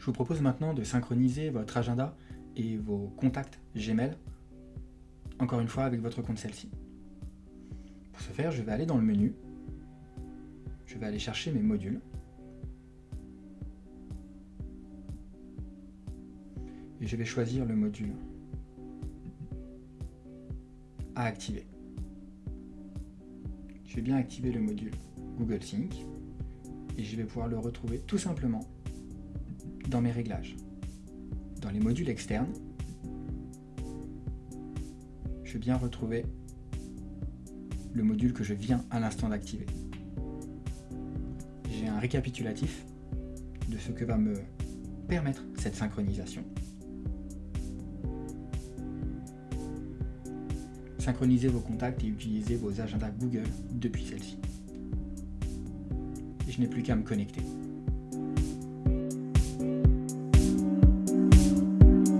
Je vous propose maintenant de synchroniser votre agenda et vos contacts Gmail, encore une fois avec votre compte celle-ci. Pour ce faire, je vais aller dans le menu, je vais aller chercher mes modules, et je vais choisir le module à activer. Je vais bien activer le module Google Sync et je vais pouvoir le retrouver tout simplement dans mes réglages. Dans les modules externes, je vais bien retrouver le module que je viens à l'instant d'activer. J'ai un récapitulatif de ce que va me permettre cette synchronisation. Synchronisez vos contacts et utilisez vos agendas Google depuis celle-ci. Je n'ai plus qu'à me connecter.